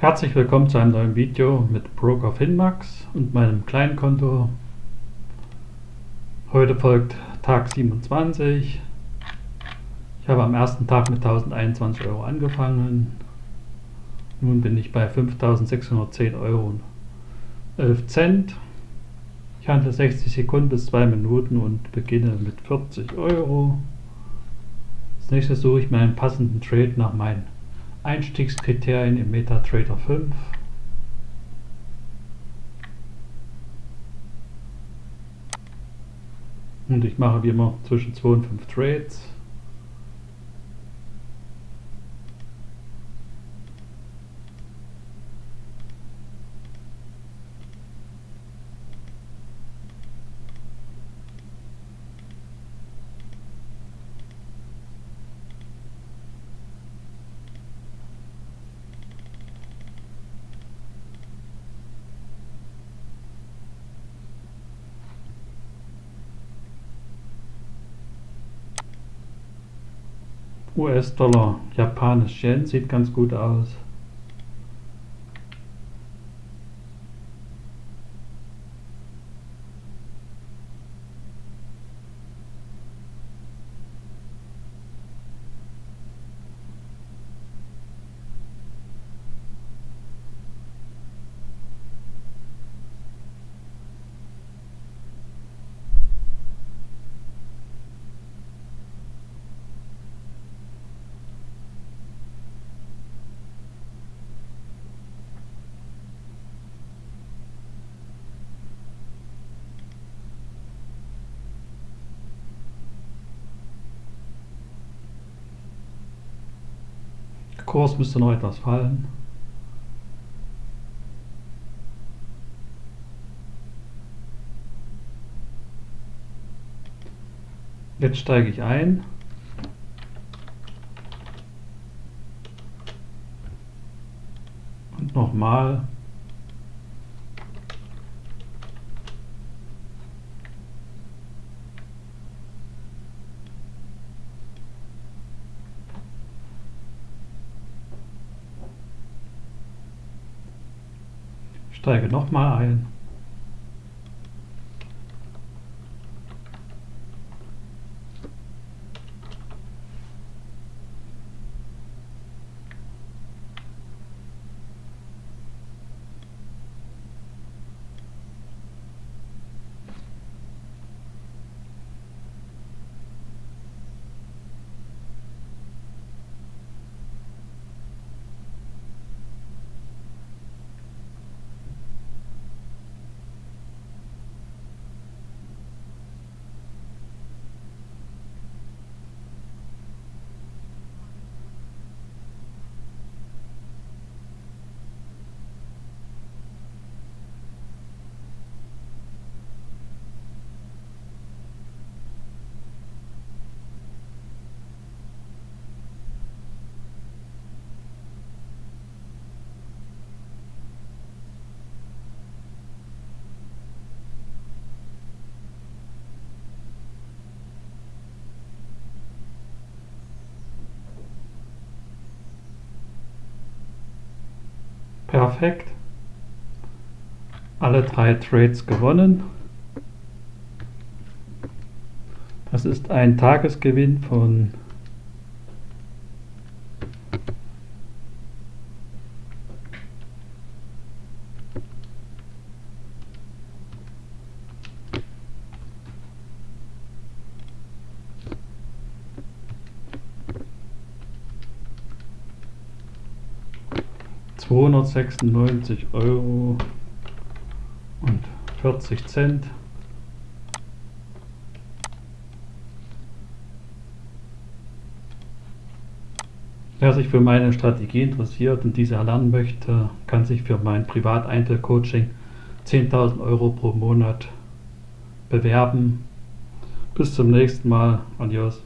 Herzlich willkommen zu einem neuen Video mit Broker Finmax und meinem kleinen Konto. Heute folgt Tag 27. Ich habe am ersten Tag mit 1021 Euro angefangen. Nun bin ich bei 5610 Euro und 11 Cent. Ich handle 60 Sekunden bis 2 Minuten und beginne mit 40 Euro. Als nächstes suche ich mir einen passenden Trade nach meinen Einstiegskriterien im MetaTrader 5. Und ich mache wie immer zwischen 2 und 5 Trades. US-Dollar, Japanisch Yen sieht ganz gut aus. Kurs müsste noch etwas fallen. Jetzt steige ich ein. Und nochmal. Steige nochmal ein. Perfekt. Alle drei Trades gewonnen. Das ist ein Tagesgewinn von zweihundertsechsundneunzig Euro und 40 Cent. Wer sich für meine Strategie interessiert und diese erlernen möchte, kann sich für mein Privat-Einzel-Coaching 10.000 Euro pro Monat bewerben. Bis zum nächsten Mal. Adios.